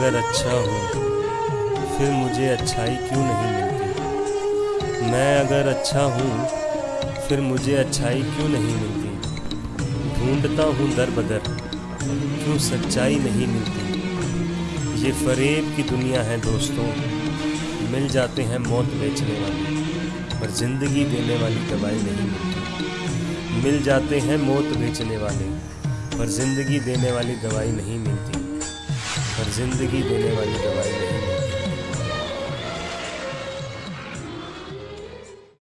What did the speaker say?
अगर अच्छा हूँ, फिर मुझे अच्छाई क्यों नहीं मिलती? मैं अगर अच्छा हूँ, फिर मुझे अच्छाई क्यों नहीं मिलती? ढूंढता हूँ दर बदर, क्यों सच्चाई नहीं मिलती? ये फरेब की दुनिया है दोस्तों, मिल जाते हैं मौत बेचने वाले, पर ज़िंदगी देने वाली दवाई नहीं मिलती। मिल जाते हैं मौत बेचने वाले, पर ज़िंदगी देने वाली दवाई नहीं मिलती। ज़िंदगी देने वाली दवाई नहीं मिलती